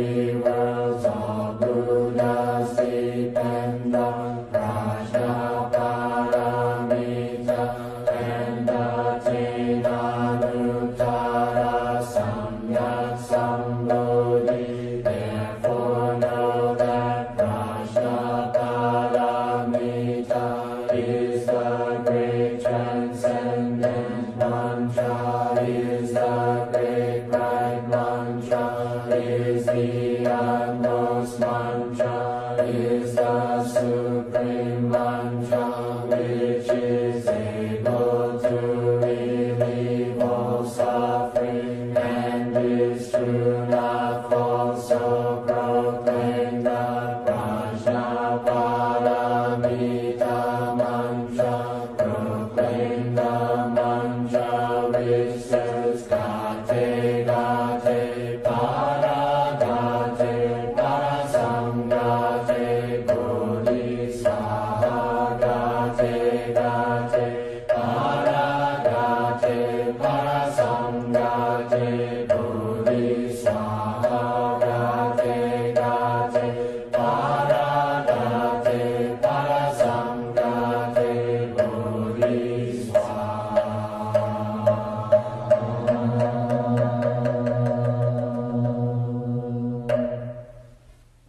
eu And those man.